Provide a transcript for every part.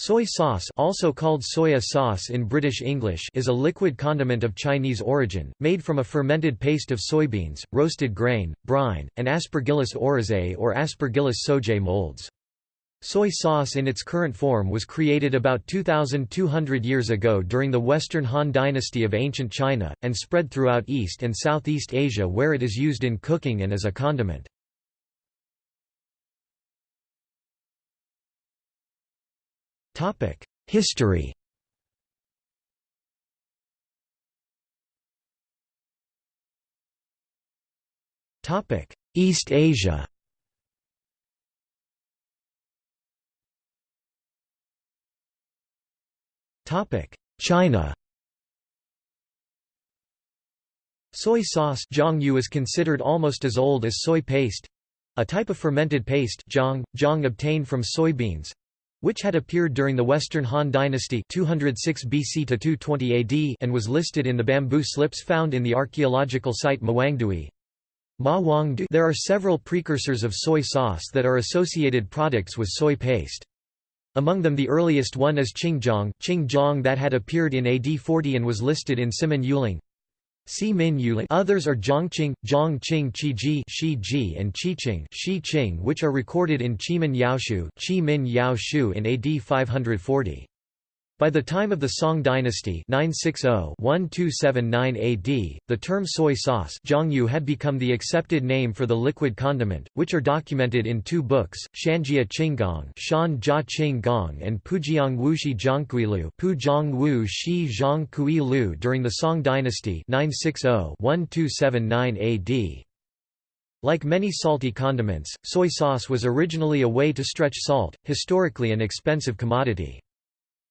Soy sauce also called soya sauce in British English is a liquid condiment of Chinese origin, made from a fermented paste of soybeans, roasted grain, brine, and Aspergillus oryzae or Aspergillus sojae molds. Soy sauce in its current form was created about 2,200 years ago during the Western Han Dynasty of ancient China, and spread throughout East and Southeast Asia where it is used in cooking and as a condiment. History. East Asia. China. Soy sauce is considered almost as old as soy paste—a type of fermented paste jiang, jiang obtained from soybeans, which had appeared during the Western Han Dynasty 206 BC to 220 AD and was listed in the bamboo slips found in the archaeological site Mawangdui. There are several precursors of soy sauce that are associated products with soy paste. Among them the earliest one is Qingjiang, Qingjiang that had appeared in AD 40 and was listed in Simin Yueling. Others are Zhongqing, Zhongqing Qiji Shiji and Qiqing Qiqing which are recorded in Qimin Yaoshu, Qimin Yaoshu in AD 540. By the time of the Song dynasty 960-1279 AD, the term soy sauce had become the accepted name for the liquid condiment, which are documented in two books, Shanjia Qinggong Shan Jia Qinggong and Pujiang Wuxi Zhangkuilu Puzhang Wu Shi Zhangkuilu during the Song dynasty 960-1279 AD. Like many salty condiments, soy sauce was originally a way to stretch salt, historically an expensive commodity.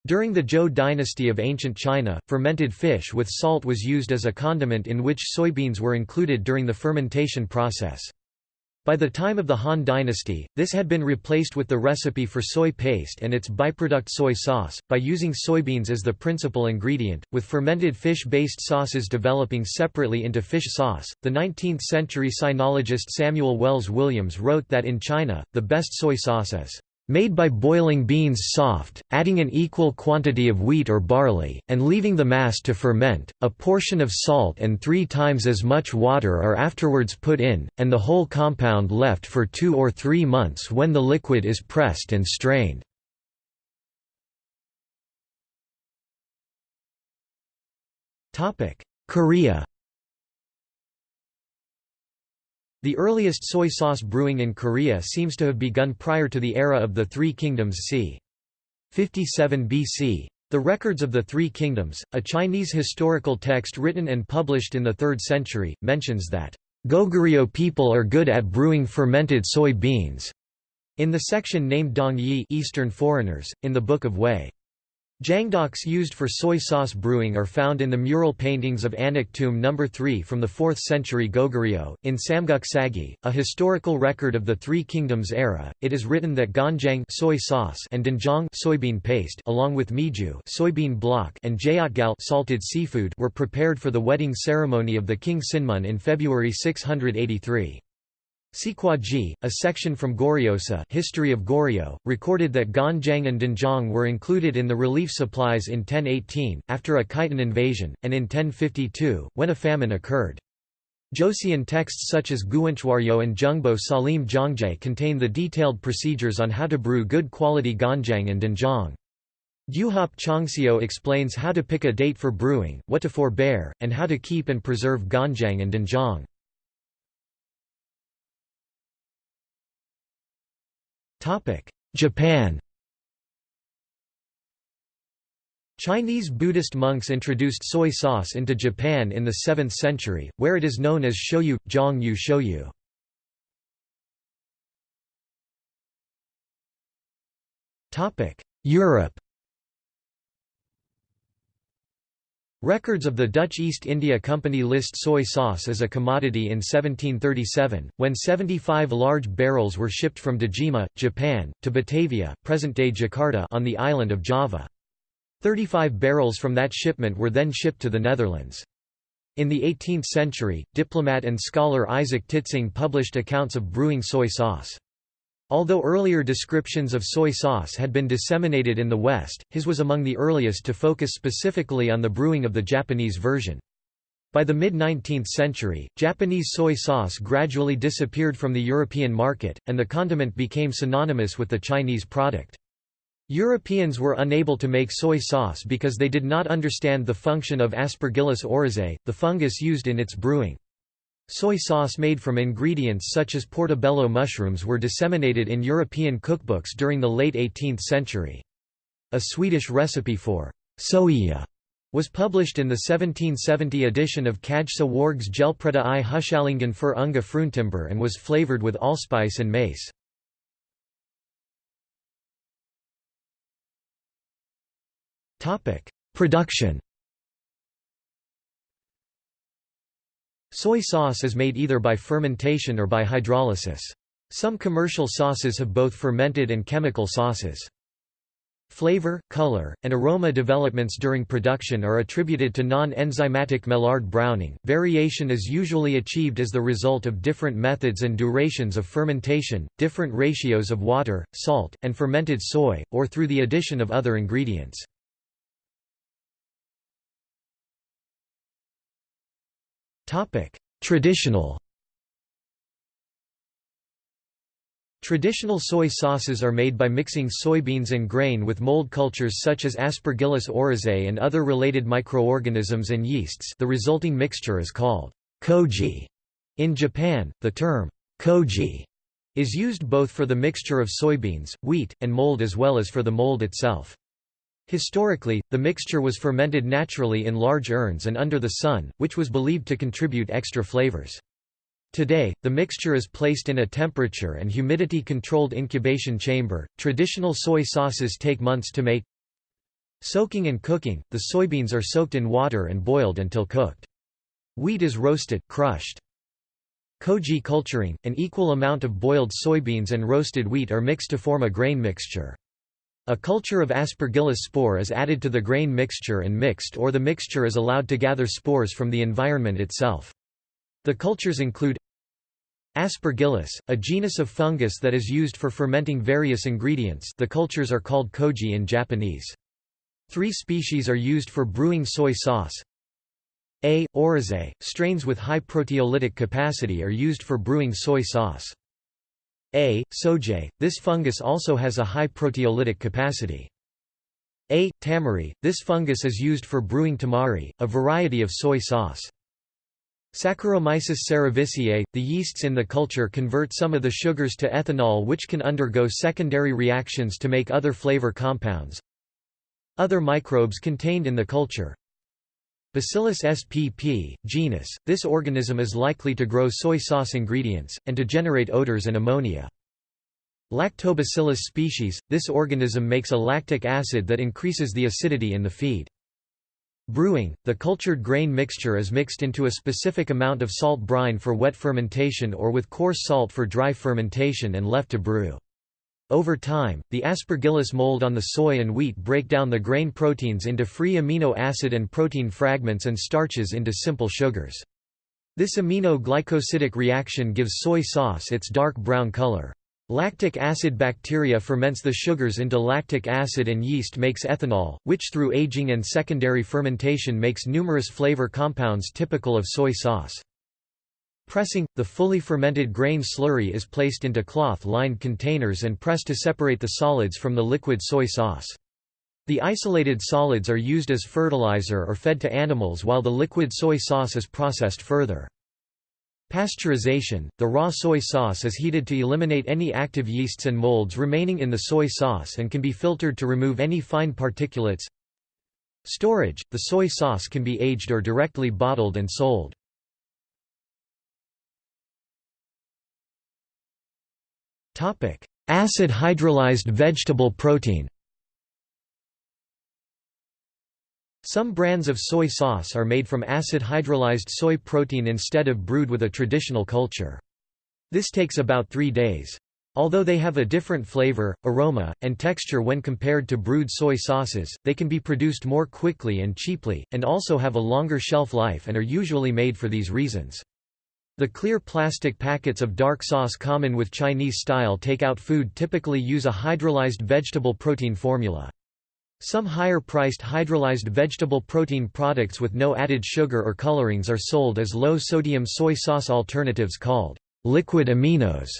During the Zhou dynasty of ancient China, fermented fish with salt was used as a condiment in which soybeans were included during the fermentation process. By the time of the Han dynasty, this had been replaced with the recipe for soy paste and its byproduct soy sauce, by using soybeans as the principal ingredient, with fermented fish-based sauces developing separately into fish sauce. The 19th-century sinologist Samuel Wells Williams wrote that in China, the best soy sauce is made by boiling beans soft, adding an equal quantity of wheat or barley, and leaving the mass to ferment, a portion of salt and three times as much water are afterwards put in, and the whole compound left for two or three months when the liquid is pressed and strained. Korea the earliest soy sauce brewing in Korea seems to have begun prior to the era of the Three Kingdoms c. 57 BC. The Records of the Three Kingdoms, a Chinese historical text written and published in the 3rd century, mentions that, "...Goguryeo people are good at brewing fermented soy beans." In the section named Dong Yi Eastern foreigners, in the Book of Wei. Jangdoks used for soy sauce brewing are found in the mural paintings of Anak Tomb No. 3 from the 4th century Goguryeo. In Samguk Sagi, a historical record of the Three Kingdoms era, it is written that ganjang soy sauce and doenjang soybean paste along with meju soybean block and jayotgal salted seafood were prepared for the wedding ceremony of the king Sinmun in February 683. Ji, a section from Goryeosa History of Goryeo, recorded that Ganjang and Doenjang were included in the relief supplies in 1018, after a Khitan invasion, and in 1052, when a famine occurred. Joseon texts such as Guinchwaryo and Jungbo Salim Jongjae contain the detailed procedures on how to brew good quality Ganjang and Doenjang. Gyuhop Chongseo explains how to pick a date for brewing, what to forbear, and how to keep and preserve Ganjang and Doenjang. Japan Chinese Buddhist monks introduced soy sauce into Japan in the 7th century, where it is known as shoyu, zhong yu shoyu. Europe Records of the Dutch East India Company list soy sauce as a commodity in 1737, when 75 large barrels were shipped from Dejima, Japan, to Batavia present-day Jakarta on the island of Java. 35 barrels from that shipment were then shipped to the Netherlands. In the 18th century, diplomat and scholar Isaac Titsingh published accounts of brewing soy sauce. Although earlier descriptions of soy sauce had been disseminated in the West, his was among the earliest to focus specifically on the brewing of the Japanese version. By the mid-19th century, Japanese soy sauce gradually disappeared from the European market, and the condiment became synonymous with the Chinese product. Europeans were unable to make soy sauce because they did not understand the function of Aspergillus oryzae, the fungus used in its brewing. Soy sauce made from ingredients such as portobello mushrooms were disseminated in European cookbooks during the late 18th century. A Swedish recipe for soja was published in the 1770 edition of Kajsa Warg's Hjelpreda i Hushallingen för unga fruntimber and was flavored with allspice and mace. Production Soy sauce is made either by fermentation or by hydrolysis. Some commercial sauces have both fermented and chemical sauces. Flavor, color, and aroma developments during production are attributed to non-enzymatic Maillard browning. Variation is usually achieved as the result of different methods and durations of fermentation, different ratios of water, salt, and fermented soy, or through the addition of other ingredients. Topic: Traditional Traditional soy sauces are made by mixing soybeans and grain with mold cultures such as Aspergillus oryzae and other related microorganisms and yeasts the resulting mixture is called koji. In Japan, the term koji is used both for the mixture of soybeans, wheat, and mold as well as for the mold itself. Historically, the mixture was fermented naturally in large urns and under the sun, which was believed to contribute extra flavors. Today, the mixture is placed in a temperature and humidity controlled incubation chamber. Traditional soy sauces take months to make. Soaking and cooking the soybeans are soaked in water and boiled until cooked. Wheat is roasted, crushed. Koji culturing an equal amount of boiled soybeans and roasted wheat are mixed to form a grain mixture. A culture of Aspergillus spore is added to the grain mixture and mixed or the mixture is allowed to gather spores from the environment itself. The cultures include Aspergillus, a genus of fungus that is used for fermenting various ingredients the cultures are called koji in Japanese. Three species are used for brewing soy sauce. A. oryzae, strains with high proteolytic capacity are used for brewing soy sauce. A. sojae, this fungus also has a high proteolytic capacity. A. tamari, this fungus is used for brewing tamari, a variety of soy sauce. Saccharomyces cerevisiae, the yeasts in the culture convert some of the sugars to ethanol which can undergo secondary reactions to make other flavor compounds. Other microbes contained in the culture Bacillus spp, genus, this organism is likely to grow soy sauce ingredients, and to generate odors and ammonia. Lactobacillus species, this organism makes a lactic acid that increases the acidity in the feed. Brewing, the cultured grain mixture is mixed into a specific amount of salt brine for wet fermentation or with coarse salt for dry fermentation and left to brew. Over time, the aspergillus mold on the soy and wheat break down the grain proteins into free amino acid and protein fragments and starches into simple sugars. This amino-glycosidic reaction gives soy sauce its dark brown color. Lactic acid bacteria ferments the sugars into lactic acid and yeast makes ethanol, which through aging and secondary fermentation makes numerous flavor compounds typical of soy sauce. Pressing – The fully fermented grain slurry is placed into cloth-lined containers and pressed to separate the solids from the liquid soy sauce. The isolated solids are used as fertilizer or fed to animals while the liquid soy sauce is processed further. Pasteurization – The raw soy sauce is heated to eliminate any active yeasts and molds remaining in the soy sauce and can be filtered to remove any fine particulates. Storage – The soy sauce can be aged or directly bottled and sold. Acid hydrolyzed vegetable protein Some brands of soy sauce are made from acid hydrolyzed soy protein instead of brewed with a traditional culture. This takes about three days. Although they have a different flavor, aroma, and texture when compared to brewed soy sauces, they can be produced more quickly and cheaply, and also have a longer shelf life and are usually made for these reasons. The clear plastic packets of dark sauce common with Chinese-style takeout food typically use a hydrolyzed vegetable protein formula. Some higher-priced hydrolyzed vegetable protein products with no added sugar or colorings are sold as low-sodium soy sauce alternatives called liquid aminos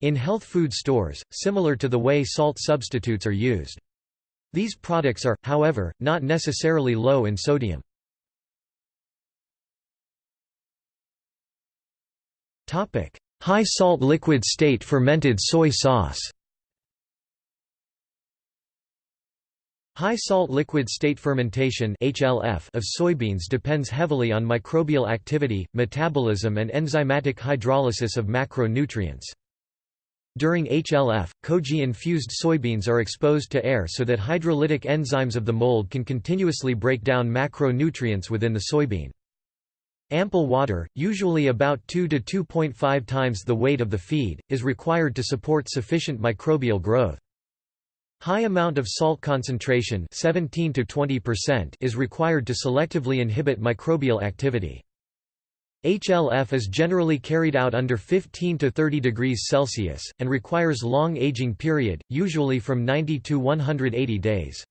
in health food stores, similar to the way salt substitutes are used. These products are, however, not necessarily low in sodium. High salt liquid state fermented soy sauce High salt liquid state fermentation (HLF) of soybeans depends heavily on microbial activity, metabolism and enzymatic hydrolysis of macronutrients. During HLF, koji-infused soybeans are exposed to air so that hydrolytic enzymes of the mold can continuously break down macronutrients within the soybean. Ample water, usually about 2 to 2.5 times the weight of the feed, is required to support sufficient microbial growth. High amount of salt concentration 17 to 20% is required to selectively inhibit microbial activity. HLF is generally carried out under 15 to 30 degrees Celsius, and requires long aging period, usually from 90 to 180 days.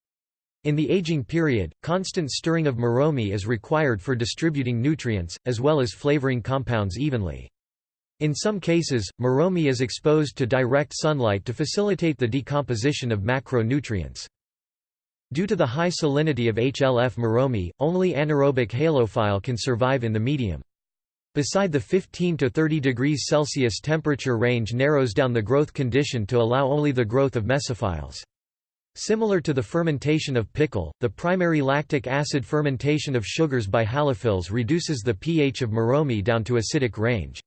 In the aging period, constant stirring of moromi is required for distributing nutrients, as well as flavoring compounds evenly. In some cases, moromi is exposed to direct sunlight to facilitate the decomposition of macronutrients. Due to the high salinity of HLF moromi, only anaerobic halophile can survive in the medium. Beside the 15 to 30 degrees Celsius temperature range narrows down the growth condition to allow only the growth of mesophiles. Similar to the fermentation of pickle, the primary lactic acid fermentation of sugars by halophiles reduces the pH of moromi down to acidic range.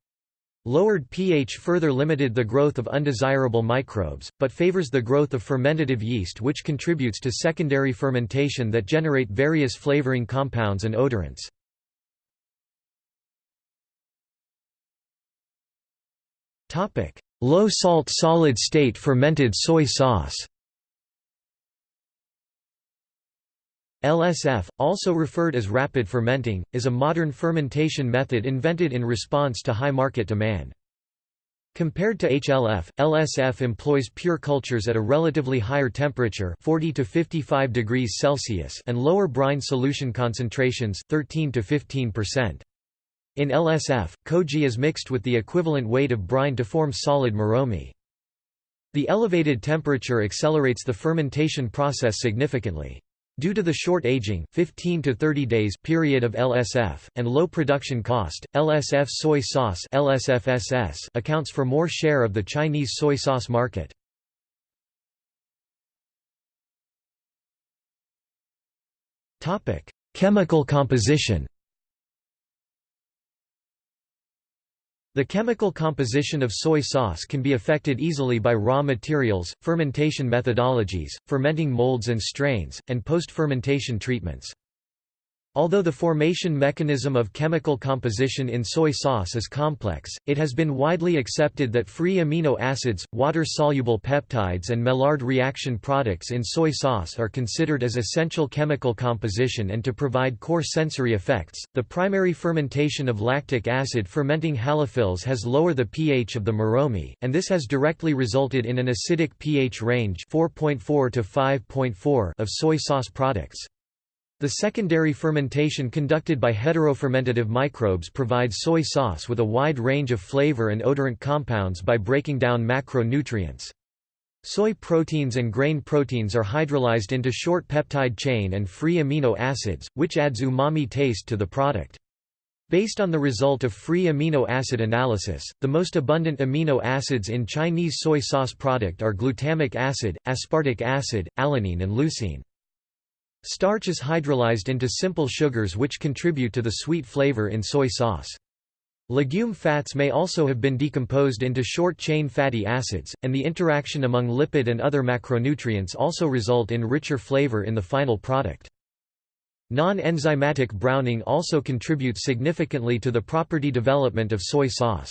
Lowered pH further limited the growth of undesirable microbes, but favors the growth of fermentative yeast which contributes to secondary fermentation that generate various flavoring compounds and odorants. Low-salt solid-state fermented soy sauce LSF, also referred as rapid fermenting, is a modern fermentation method invented in response to high market demand. Compared to HLF, LSF employs pure cultures at a relatively higher temperature 40 to 55 degrees Celsius and lower brine solution concentrations 13 to 15%. In LSF, koji is mixed with the equivalent weight of brine to form solid moromi. The elevated temperature accelerates the fermentation process significantly. Due to the short aging 15 to 30 days period of LSF, and low production cost, LSF soy sauce LSFSS accounts for more share of the Chinese soy sauce market. Chemical composition The chemical composition of soy sauce can be affected easily by raw materials, fermentation methodologies, fermenting molds and strains, and post-fermentation treatments. Although the formation mechanism of chemical composition in soy sauce is complex, it has been widely accepted that free amino acids, water-soluble peptides and Maillard reaction products in soy sauce are considered as essential chemical composition and to provide core sensory effects. The primary fermentation of lactic acid fermenting halophiles has lowered the pH of the moromi, and this has directly resulted in an acidic pH range 4.4 to 5.4 of soy sauce products. The secondary fermentation conducted by heterofermentative microbes provides soy sauce with a wide range of flavor and odorant compounds by breaking down macronutrients. Soy proteins and grain proteins are hydrolyzed into short peptide chain and free amino acids, which adds umami taste to the product. Based on the result of free amino acid analysis, the most abundant amino acids in Chinese soy sauce product are glutamic acid, aspartic acid, alanine and leucine. Starch is hydrolyzed into simple sugars which contribute to the sweet flavor in soy sauce. Legume fats may also have been decomposed into short-chain fatty acids, and the interaction among lipid and other macronutrients also result in richer flavor in the final product. Non-enzymatic browning also contributes significantly to the property development of soy sauce.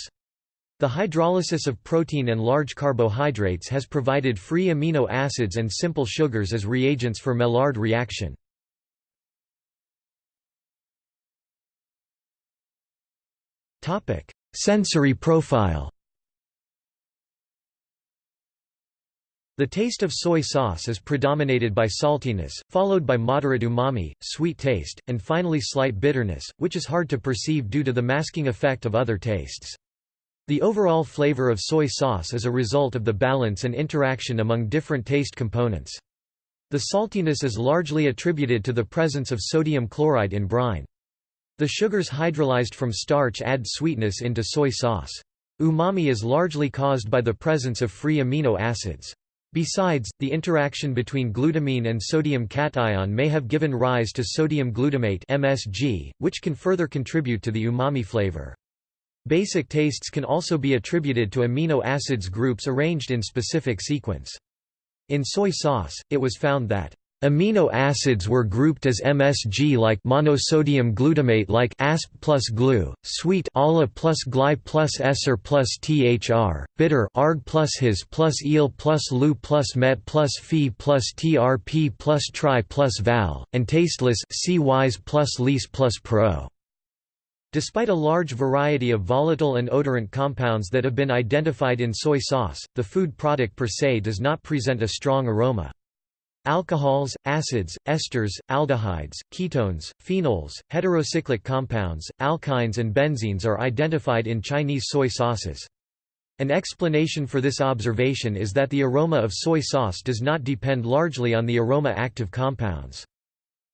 The hydrolysis of protein and large carbohydrates has provided free amino acids and simple sugars as reagents for Maillard reaction. Sensory profile The taste of soy sauce is predominated by saltiness, followed by moderate umami, sweet taste, and finally slight bitterness, which is hard to perceive due to the masking effect of other tastes. The overall flavor of soy sauce is a result of the balance and interaction among different taste components. The saltiness is largely attributed to the presence of sodium chloride in brine. The sugars hydrolyzed from starch add sweetness into soy sauce. Umami is largely caused by the presence of free amino acids. Besides, the interaction between glutamine and sodium cation may have given rise to sodium glutamate MSG, which can further contribute to the umami flavor. Basic tastes can also be attributed to amino acids groups arranged in specific sequence. In soy sauce, it was found that Amino acids were grouped as MSG-like monosodium glutamate-like ASP plus GLU, sweet ALA plus GLY plus ESER plus THR, bitter ARG plus HIS plus EAL plus LU plus MET plus PHE plus TRP plus TRI plus VAL, and tasteless C WISE plus LIS plus PRO. Despite a large variety of volatile and odorant compounds that have been identified in soy sauce, the food product per se does not present a strong aroma. Alcohols, acids, esters, aldehydes, ketones, phenols, heterocyclic compounds, alkynes and benzenes are identified in Chinese soy sauces. An explanation for this observation is that the aroma of soy sauce does not depend largely on the aroma-active compounds.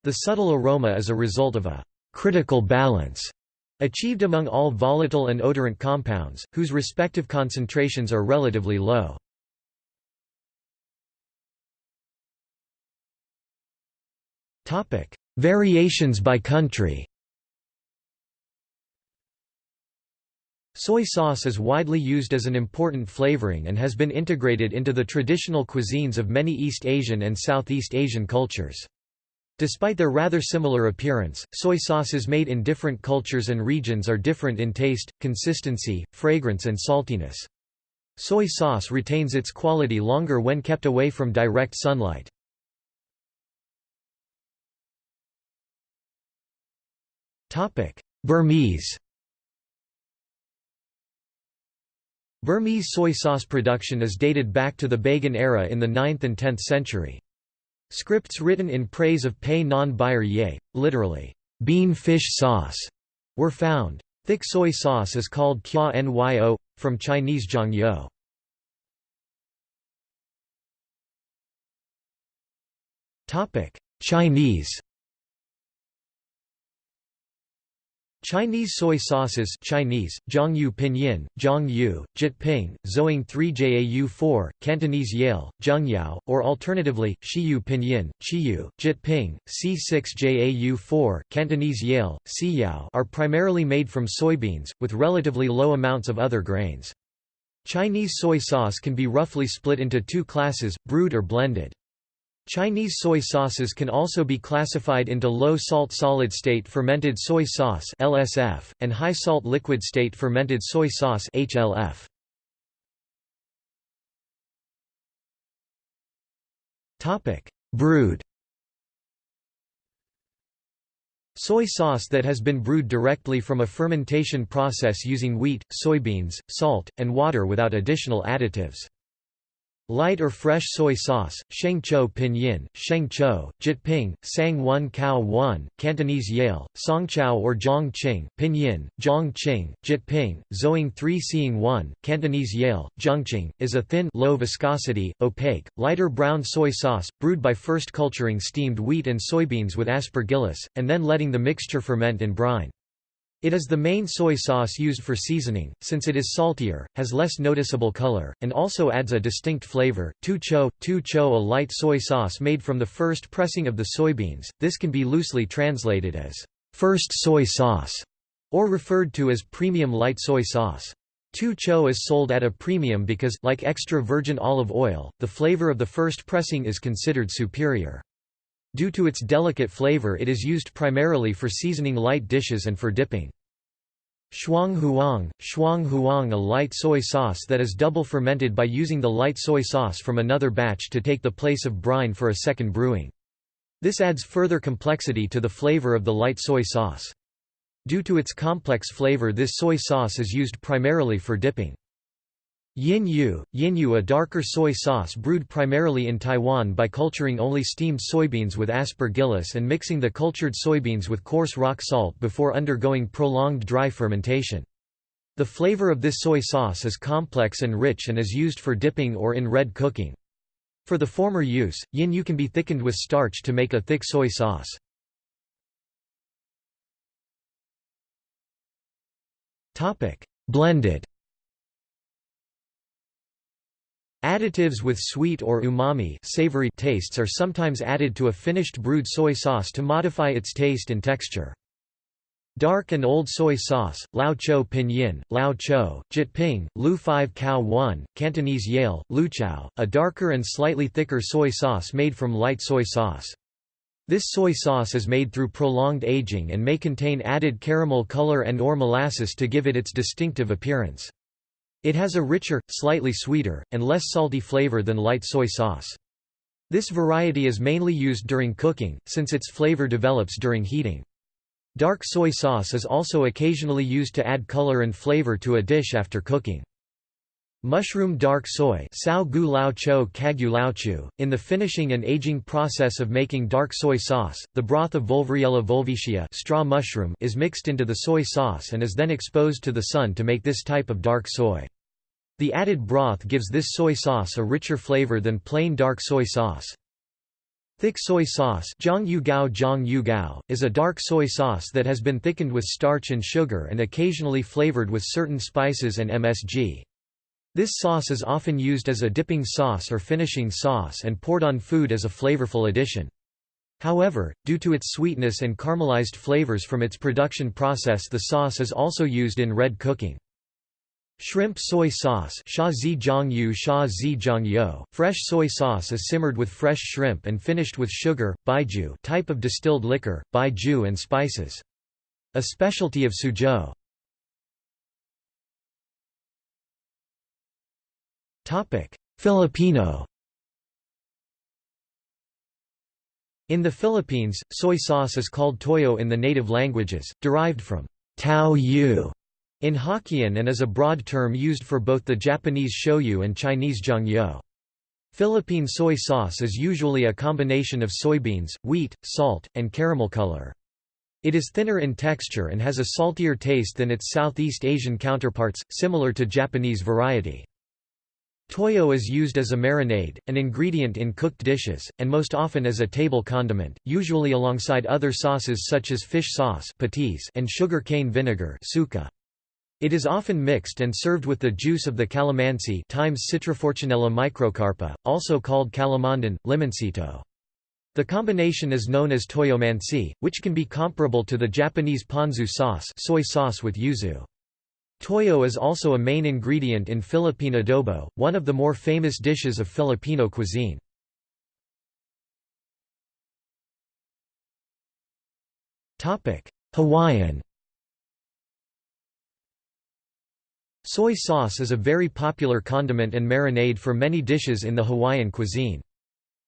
The subtle aroma is a result of a critical balance achieved among all volatile and odorant compounds, whose respective concentrations are relatively low. Variations by country. Soy sauce is widely used as an important flavoring and has been integrated into the traditional cuisines of many East Asian and Southeast Asian cultures. Despite their rather similar appearance, soy sauces made in different cultures and regions are different in taste, consistency, fragrance and saltiness. Soy sauce retains its quality longer when kept away from direct sunlight. Burmese Burmese soy sauce production is dated back to the Bagan era in the 9th and 10th century. Scripts written in praise of Pei non Bayer Ye, literally, bean fish sauce, were found. Thick soy sauce is called kya nyo, from Chinese zhang Chinese Chinese soy sauces Chinese, Zhongyu Pinyin, Zhongyu, Jyutping, Zoing 3 Jau 4, Cantonese Yale, Zhengyao, or alternatively, Shiyu Pinyin, Shiyu, Jyutping, C6 Jau 4, Cantonese Yale, Siyao are primarily made from soybeans, with relatively low amounts of other grains. Chinese soy sauce can be roughly split into two classes, brewed or blended. Chinese soy sauces can also be classified into low-salt solid-state fermented soy sauce (LSF) and high-salt liquid-state fermented soy sauce (HLF). Topic: Brewed. Soy sauce that has been brewed directly from a fermentation process using wheat, soybeans, salt, and water without additional additives. Light or fresh soy sauce, Sheng Chou Pinyin, Sheng Chou, Jyutping, Sang Wen Cao Wan, Cantonese Yale, Songchao or Zhong Qing, Pinyin, Zhong Qing, Jyutping, Zoing 3 Seeing 1, Cantonese Yale, Zhongqing, is a thin low viscosity, opaque, lighter brown soy sauce, brewed by first culturing steamed wheat and soybeans with aspergillus, and then letting the mixture ferment in brine. It is the main soy sauce used for seasoning, since it is saltier, has less noticeable color, and also adds a distinct flavor. Tu cho, tu cho a light soy sauce made from the first pressing of the soybeans, this can be loosely translated as first soy sauce, or referred to as premium light soy sauce. Tu cho is sold at a premium because, like extra virgin olive oil, the flavor of the first pressing is considered superior. Due to its delicate flavor it is used primarily for seasoning light dishes and for dipping. Shuang huang, shuang huang a light soy sauce that is double fermented by using the light soy sauce from another batch to take the place of brine for a second brewing. This adds further complexity to the flavor of the light soy sauce. Due to its complex flavor this soy sauce is used primarily for dipping. Yin Yu, Yin Yu a darker soy sauce brewed primarily in Taiwan by culturing only steamed soybeans with aspergillus and mixing the cultured soybeans with coarse rock salt before undergoing prolonged dry fermentation. The flavor of this soy sauce is complex and rich and is used for dipping or in red cooking. For the former use, yin yu can be thickened with starch to make a thick soy sauce. Blended Additives with sweet or umami savory tastes are sometimes added to a finished brewed soy sauce to modify its taste and texture. Dark and old soy sauce, Lao Chou Pinyin, Lao Chou, Jyutping, Lu 5 Cow 1, Cantonese Yale, Lu Chao, a darker and slightly thicker soy sauce made from light soy sauce. This soy sauce is made through prolonged aging and may contain added caramel color and or molasses to give it its distinctive appearance. It has a richer, slightly sweeter, and less salty flavor than light soy sauce. This variety is mainly used during cooking, since its flavor develops during heating. Dark soy sauce is also occasionally used to add color and flavor to a dish after cooking. Mushroom dark soy In the finishing and aging process of making dark soy sauce, the broth of Volvariella volvacea straw mushroom is mixed into the soy sauce and is then exposed to the sun to make this type of dark soy. The added broth gives this soy sauce a richer flavor than plain dark soy sauce. Thick soy sauce is a dark soy sauce that has been thickened with starch and sugar and occasionally flavored with certain spices and MSG. This sauce is often used as a dipping sauce or finishing sauce and poured on food as a flavorful addition. However, due to its sweetness and caramelized flavors from its production process the sauce is also used in red cooking. Shrimp soy sauce Fresh soy sauce is simmered with fresh shrimp and finished with sugar, baijiu type of distilled liquor, baijiu and spices. A specialty of Suzhou. Filipino In the Philippines, soy sauce is called toyo in the native languages, derived from tao yu in Hokkien and is a broad term used for both the Japanese shoyu and Chinese jiangyou. Philippine soy sauce is usually a combination of soybeans, wheat, salt, and caramel color. It is thinner in texture and has a saltier taste than its Southeast Asian counterparts, similar to Japanese variety. Toyo is used as a marinade, an ingredient in cooked dishes, and most often as a table condiment, usually alongside other sauces such as fish sauce and sugar cane vinegar It is often mixed and served with the juice of the calamansi times Citrofortunella microcarpa, also called calamondin, limoncito. The combination is known as toyomansi, which can be comparable to the Japanese ponzu sauce soy sauce with yuzu. Toyo is also a main ingredient in Philippine adobo, one of the more famous dishes of Filipino cuisine. Hawaiian Soy sauce is a very popular condiment and marinade for many dishes in the Hawaiian cuisine.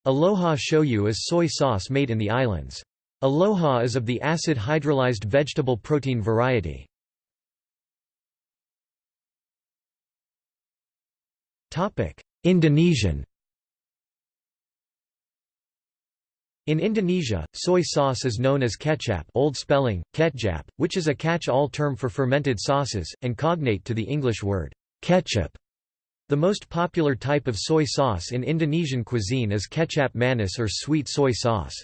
Aloha shoyu is soy sauce made in the islands. Aloha is of the acid hydrolyzed vegetable protein variety. Indonesian In Indonesia, soy sauce is known as kecap old spelling, ketjap, which is a catch-all term for fermented sauces, and cognate to the English word, ketchup. The most popular type of soy sauce in Indonesian cuisine is kecap manis or sweet soy sauce.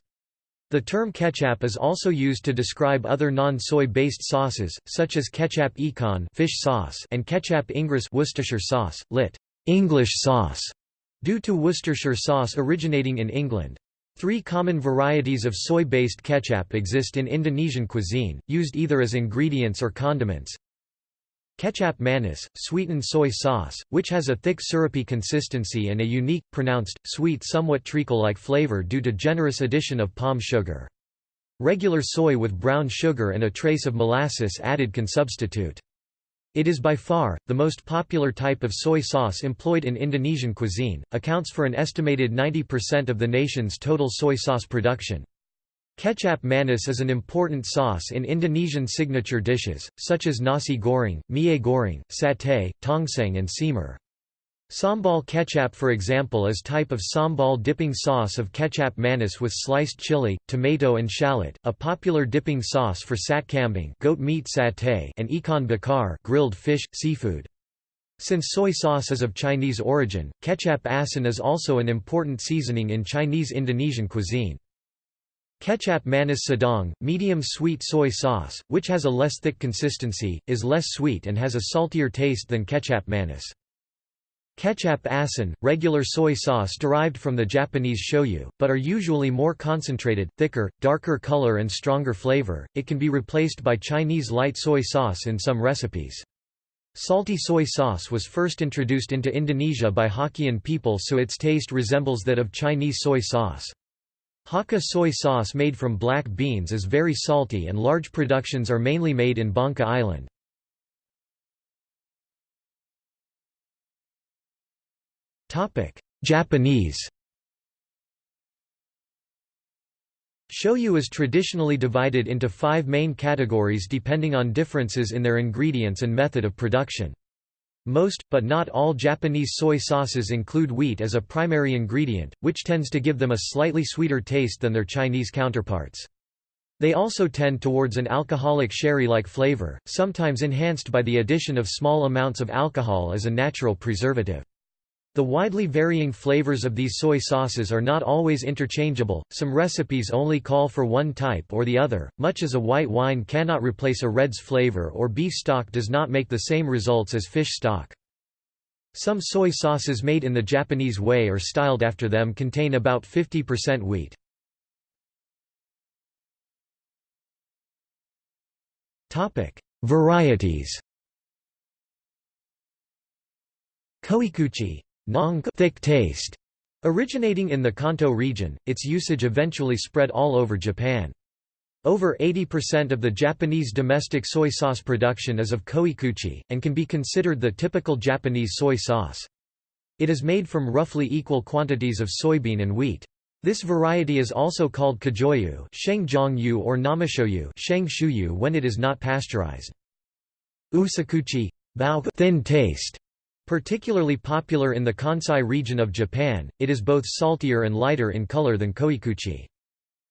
The term kecap is also used to describe other non-soy based sauces, such as kecap ikan fish sauce and kecap Inggris Worcestershire sauce, lit. English sauce, due to Worcestershire sauce originating in England. Three common varieties of soy-based kecap exist in Indonesian cuisine, used either as ingredients or condiments. Kecap manis, sweetened soy sauce, which has a thick syrupy consistency and a unique, pronounced, sweet somewhat treacle-like flavor due to generous addition of palm sugar. Regular soy with brown sugar and a trace of molasses added can substitute. It is by far, the most popular type of soy sauce employed in Indonesian cuisine, accounts for an estimated 90% of the nation's total soy sauce production. Kecap manis is an important sauce in Indonesian signature dishes, such as nasi goreng, mie goreng, satay, tongseng and simar. Sambal kecap for example is type of sambal dipping sauce of kecap manis with sliced chili, tomato and shallot, a popular dipping sauce for sat kambing goat meat satay and ikan bakar grilled fish, seafood. Since soy sauce is of Chinese origin, kecap asin is also an important seasoning in Chinese Indonesian cuisine. Kecap manis sedang, medium sweet soy sauce, which has a less thick consistency, is less sweet and has a saltier taste than kecap manis. Kecap asin, regular soy sauce derived from the Japanese shoyu, but are usually more concentrated, thicker, darker color and stronger flavor. It can be replaced by Chinese light soy sauce in some recipes. Salty soy sauce was first introduced into Indonesia by Hokkien people so its taste resembles that of Chinese soy sauce. Hakka soy sauce made from black beans is very salty and large productions are mainly made in Bangka Island. Japanese Shoyu is traditionally divided into five main categories depending on differences in their ingredients and method of production. Most, but not all Japanese soy sauces include wheat as a primary ingredient, which tends to give them a slightly sweeter taste than their Chinese counterparts. They also tend towards an alcoholic sherry-like flavor, sometimes enhanced by the addition of small amounts of alcohol as a natural preservative. The widely varying flavors of these soy sauces are not always interchangeable, some recipes only call for one type or the other, much as a white wine cannot replace a red's flavor or beef stock does not make the same results as fish stock. Some soy sauces made in the Japanese way or styled after them contain about 50% wheat. Varieties Koikuchi Nong thick taste. Originating in the Kanto region, its usage eventually spread all over Japan. Over 80% of the Japanese domestic soy sauce production is of koikuchi, and can be considered the typical Japanese soy sauce. It is made from roughly equal quantities of soybean and wheat. This variety is also called kajoyu or namashoyu when it is not pasteurized. Usukuchi bao thin taste Particularly popular in the Kansai region of Japan, it is both saltier and lighter in color than koikuchi.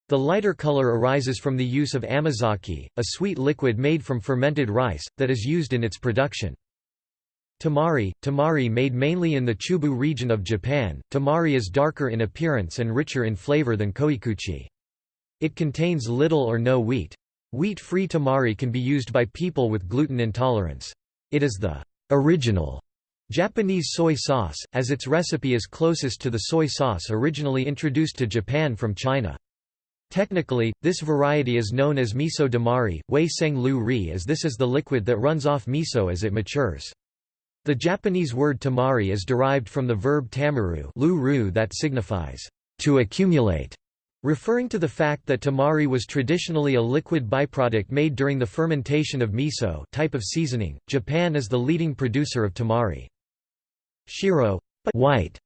The lighter color arises from the use of amazake, a sweet liquid made from fermented rice, that is used in its production. Tamari, tamari made mainly in the Chubu region of Japan, tamari is darker in appearance and richer in flavor than koikuchi. It contains little or no wheat. Wheat-free tamari can be used by people with gluten intolerance. It is the original Japanese soy sauce, as its recipe is closest to the soy sauce originally introduced to Japan from China. Technically, this variety is known as miso damari, wei seng lu ri as this is the liquid that runs off miso as it matures. The Japanese word tamari is derived from the verb tamaru lu ru that signifies, to accumulate, referring to the fact that tamari was traditionally a liquid byproduct made during the fermentation of miso type of seasoning. Japan is the leading producer of tamari. Shiro but white.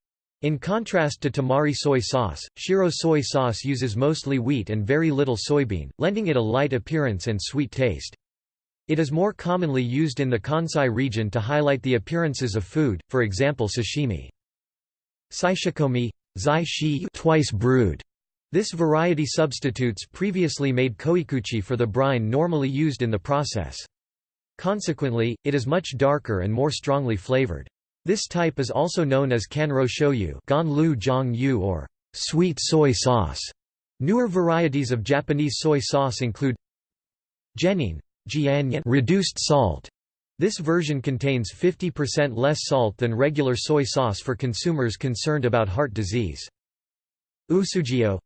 In contrast to tamari soy sauce, shiro soy sauce uses mostly wheat and very little soybean, lending it a light appearance and sweet taste. It is more commonly used in the Kansai region to highlight the appearances of food, for example sashimi. Saishikomi zai shi twice brewed. This variety substitutes previously made koikuchi for the brine normally used in the process. Consequently, it is much darker and more strongly flavored. This type is also known as kanro shoyu or sweet soy sauce. Newer varieties of Japanese soy sauce include Jenin reduced salt. This version contains 50% less salt than regular soy sauce for consumers concerned about heart disease. Usugio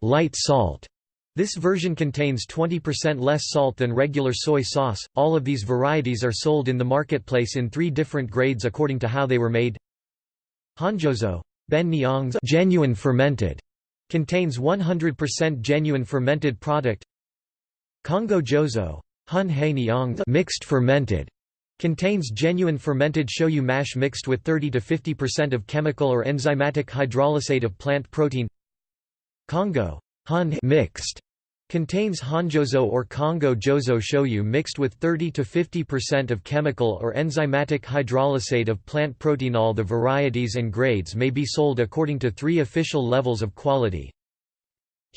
light salt. This version contains 20% less salt than regular soy sauce. All of these varieties are sold in the marketplace in three different grades according to how they were made. Honjozo, ben genuine fermented, contains 100% genuine fermented product. Kongo Jozo, hun he mixed fermented, contains genuine fermented shoyu mash mixed with 30 to 50% of chemical or enzymatic hydrolysate of plant protein. Kongo Hun mixed Contains Honjozo or Kongo Jozo shoyu mixed with 30 to 50% of chemical or enzymatic hydrolysate of plant proteinol. The varieties and grades may be sold according to three official levels of quality.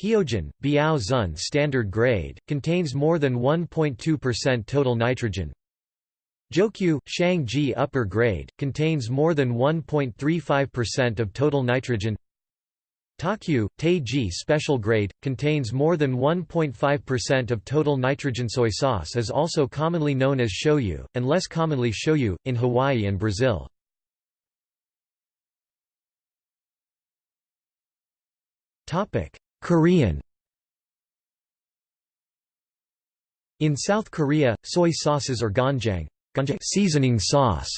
Heojin, Biao Zun standard grade, contains more than 1.2% total nitrogen. Jokyu, Shangji upper grade, contains more than 1.35% of total nitrogen. Takyu, Teiji special grade, contains more than 1.5% of total nitrogen. Soy sauce is also commonly known as shoyu, and less commonly shoyu, in Hawaii and Brazil. Korean In South Korea, soy sauces or ganjang seasoning sauce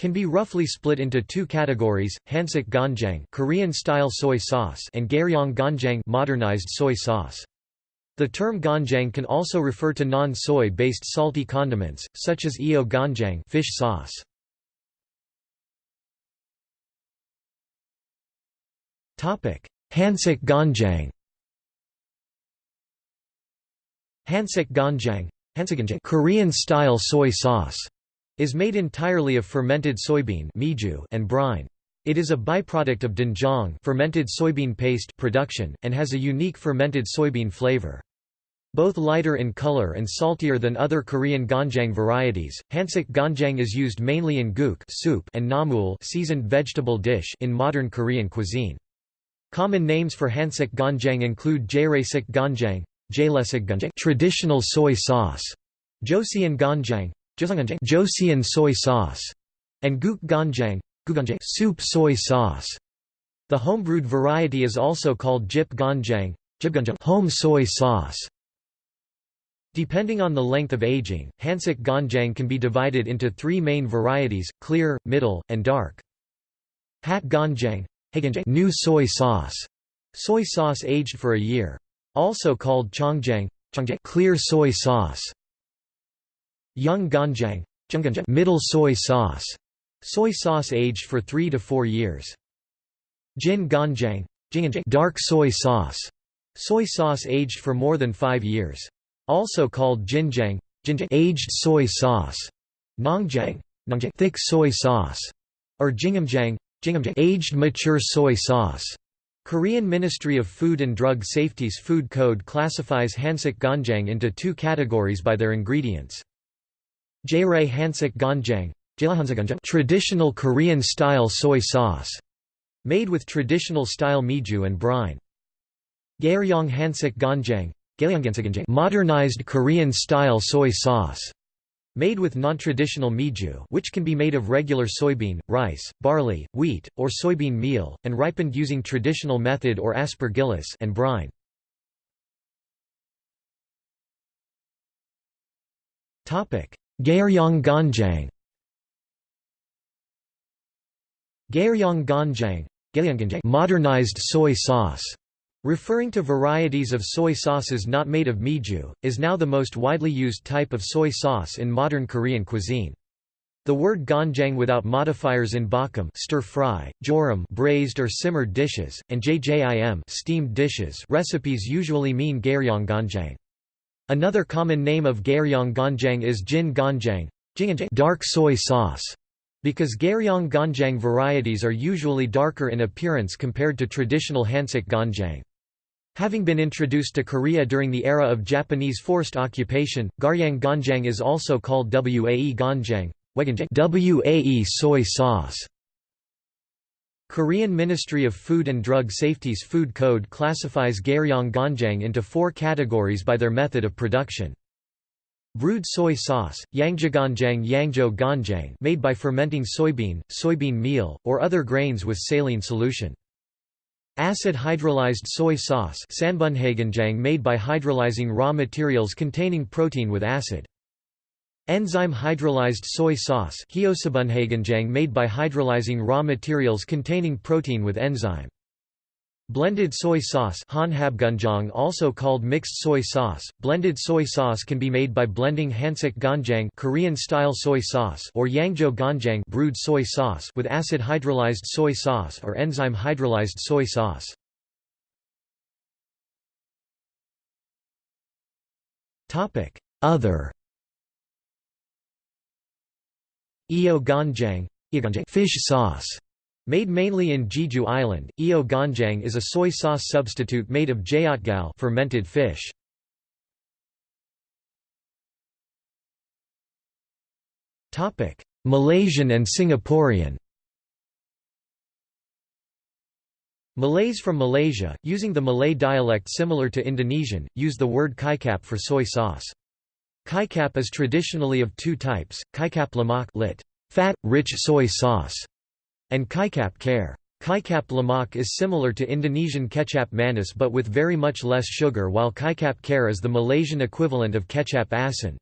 can be roughly split into two categories: Hansik ganjang, Korean-style soy sauce, and Garyong ganjang, modernized soy sauce. The term ganjang can also refer to non-soy based salty condiments, such as eo ganjang, fish sauce. Hansik ganjang. Hansik ganjang, Korean-style soy sauce is made entirely of fermented soybean and brine. It is a byproduct of doenjang fermented soybean paste production, and has a unique fermented soybean flavor. Both lighter in color and saltier than other Korean ganjang varieties, Hansik ganjang is used mainly in guk soup and namul seasoned vegetable dish in modern Korean cuisine. Common names for Hansik ganjang include Jaeresik ganjang, traditional soy sauce, Joseon ganjang, Joseon soy sauce, and guk ganjang, soup soy sauce. The homebrewed variety is also called jip ganjang, home soy sauce. Depending on the length of aging, Hansik ganjang can be divided into three main varieties, clear, middle, and dark. Hat ganjang, new soy sauce, soy sauce aged for a year. Also called chongjang, clear soy sauce. Young ganjang, middle soy sauce, soy sauce aged for 3 to 4 years. Jin ganjang, dark soy sauce, soy sauce aged for more than 5 years. Also called jinjang, aged soy sauce. Nongjang, thick soy sauce, or jingumjang, aged mature soy sauce. Korean Ministry of Food and Drug Safety's food code classifies Hansik ganjang into two categories by their ingredients. Jaere Hansik Ganjang traditional Korean-style soy sauce, made with traditional-style meju and brine. Garyong Hansik Ganjang modernized Korean-style soy sauce, made with non-traditional meju which can be made of regular soybean, rice, barley, wheat, or soybean meal, and ripened using traditional method or aspergillus and brine. Garyong ganjang Garyong ganjang modernized soy sauce, referring to varieties of soy sauces not made of meju, is now the most widely used type of soy sauce in modern Korean cuisine. The word ganjang without modifiers in bokkeum stir-fry, jorim braised or simmered dishes, and jjim steamed dishes recipes usually mean garyong ganjang. Another common name of Garyong ganjang is Jin ganjang, dark soy sauce, because Garyong ganjang varieties are usually darker in appearance compared to traditional Hansik ganjang. Having been introduced to Korea during the era of Japanese forced occupation, Garyang ganjang is also called Wae ganjang, Wae soy sauce. Korean Ministry of Food and Drug Safety's food code classifies Garyong ganjang into four categories by their method of production. Brewed soy sauce, yangjiganjang yangjo ganjang made by fermenting soybean, soybean meal, or other grains with saline solution. Acid hydrolyzed soy sauce made by hydrolyzing raw materials containing protein with acid. Enzyme hydrolyzed soy sauce made by hydrolyzing raw materials containing protein with enzyme. Blended soy sauce also called mixed soy sauce. Blended soy sauce can be made by blending Hansik ganjang Korean-style soy sauce or yangjo ganjang brewed soy sauce with acid hydrolyzed soy sauce or enzyme hydrolyzed soy sauce. Topic: Other Iyo ganjang fish sauce Made mainly in Jeju Island, iyo ganjang is a soy sauce substitute made of jayotgal fermented fish. Topic: Malaysian and Singaporean. Malays from Malaysia, using the Malay dialect similar to Indonesian, use the word kicap for soy sauce. Kicap is traditionally of two types, kicap lemak lit. fat, rich soy sauce, and kicap cair. Kicap lemak is similar to Indonesian kecap manis but with very much less sugar while kicap cair is the Malaysian equivalent of kecap asin.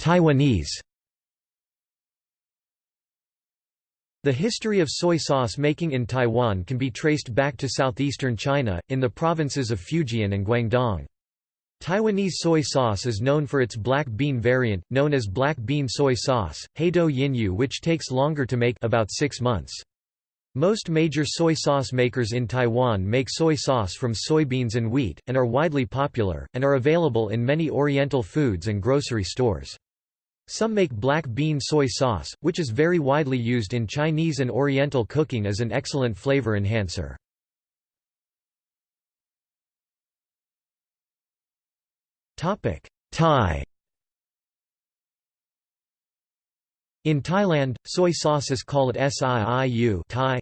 Taiwanese The history of soy sauce making in Taiwan can be traced back to southeastern China, in the provinces of Fujian and Guangdong. Taiwanese soy sauce is known for its black bean variant, known as black bean soy sauce, Heido Yinyu which takes longer to make about six months. Most major soy sauce makers in Taiwan make soy sauce from soybeans and wheat, and are widely popular, and are available in many Oriental foods and grocery stores. Some make black bean soy sauce, which is very widely used in Chinese and Oriental cooking as an excellent flavor enhancer. Thai. In Thailand, soy sauce is called siu Thai.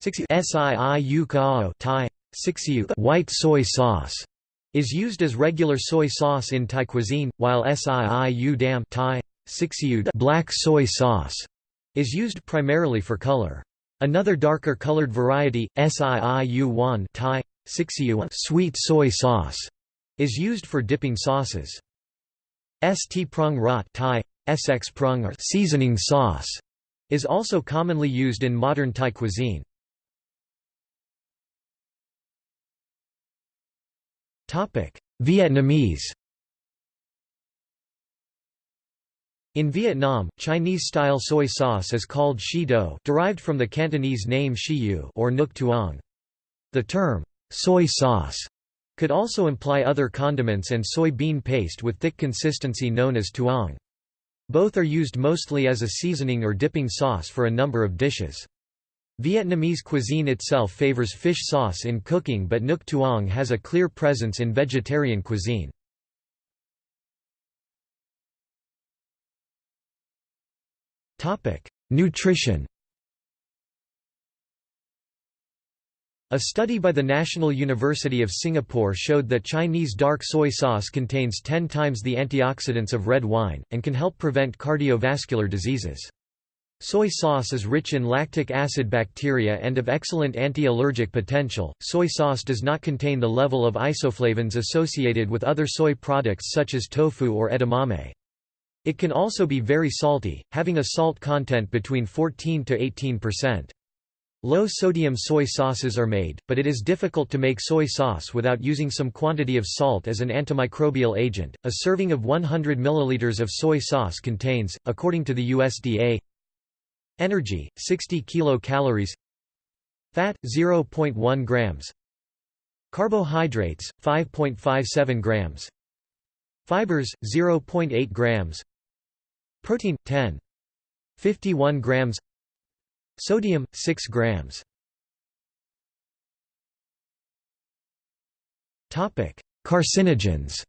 Siu kao Thai. White soy sauce is used as regular soy sauce in Thai cuisine, while siu dam Thai black soy sauce is used primarily for color. Another darker colored variety, siu wan Thai sweet soy sauce, is used for dipping sauces. St prung rat Thai sx prung or seasoning sauce is also commonly used in modern Thai cuisine. Vietnamese In Vietnam, Chinese-style soy sauce is called shi do derived from the Cantonese name shiyu or nuoc tuong. The term, soy sauce, could also imply other condiments and soybean paste with thick consistency known as tuong. Both are used mostly as a seasoning or dipping sauce for a number of dishes. Vietnamese cuisine itself favors fish sauce in cooking but nuoc tuong has a clear presence in vegetarian cuisine. Nutrition A study by the National University of Singapore showed that Chinese dark soy sauce contains 10 times the antioxidants of red wine, and can help prevent cardiovascular diseases. Soy sauce is rich in lactic acid bacteria and of excellent anti-allergic potential. Soy sauce does not contain the level of isoflavones associated with other soy products such as tofu or edamame. It can also be very salty, having a salt content between 14 to 18%. Low-sodium soy sauces are made, but it is difficult to make soy sauce without using some quantity of salt as an antimicrobial agent. A serving of 100 ml of soy sauce contains, according to the USDA, Energy 60 kilocalories. Fat 0.1 grams. Carbohydrates 5.57 grams. Fibers 0.8 grams. Protein 10 51 grams. Sodium 6 grams. Topic. Carcinogens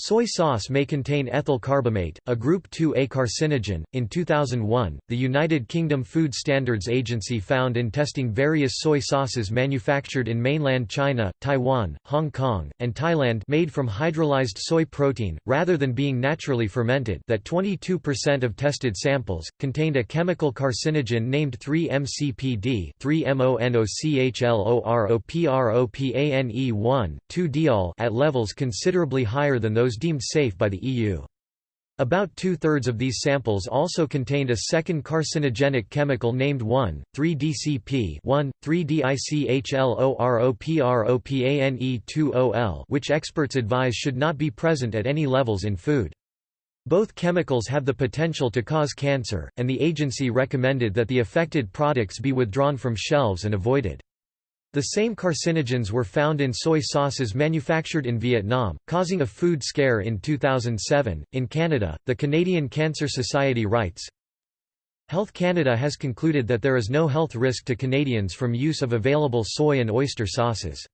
Soy sauce may contain ethyl carbamate, a group 2A carcinogen. In 2001, the United Kingdom Food Standards Agency found in testing various soy sauces manufactured in mainland China, Taiwan, Hong Kong, and Thailand made from hydrolyzed soy protein, rather than being naturally fermented that 22% of tested samples, contained a chemical carcinogen named 3-MCPD 3-MONOCHLOROPROPANE1, 2-diol at levels considerably higher than those those deemed safe by the EU. About two-thirds of these samples also contained a second carcinogenic chemical named 1,3-DCP 1,3-DICHLOROPROPANE2OL which experts advise should not be present at any levels in food. Both chemicals have the potential to cause cancer, and the agency recommended that the affected products be withdrawn from shelves and avoided. The same carcinogens were found in soy sauces manufactured in Vietnam, causing a food scare in 2007. In Canada, the Canadian Cancer Society writes Health Canada has concluded that there is no health risk to Canadians from use of available soy and oyster sauces.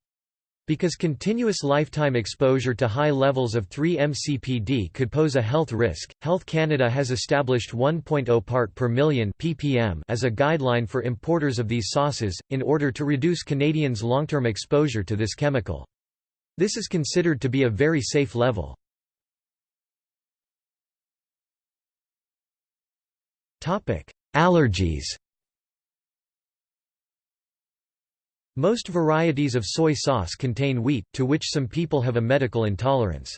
Because continuous lifetime exposure to high levels of 3-MCPD could pose a health risk, Health Canada has established 1.0 part per million ppm as a guideline for importers of these sauces, in order to reduce Canadians' long-term exposure to this chemical. This is considered to be a very safe level. Allergies Most varieties of soy sauce contain wheat, to which some people have a medical intolerance.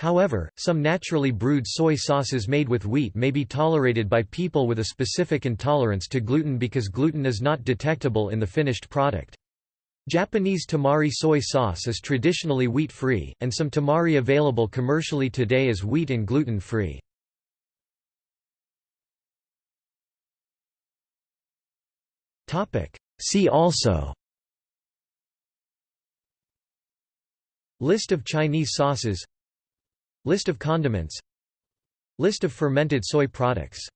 However, some naturally brewed soy sauces made with wheat may be tolerated by people with a specific intolerance to gluten because gluten is not detectable in the finished product. Japanese tamari soy sauce is traditionally wheat-free, and some tamari available commercially today is wheat and gluten-free. See also List of Chinese sauces. List of condiments. List of fermented soy products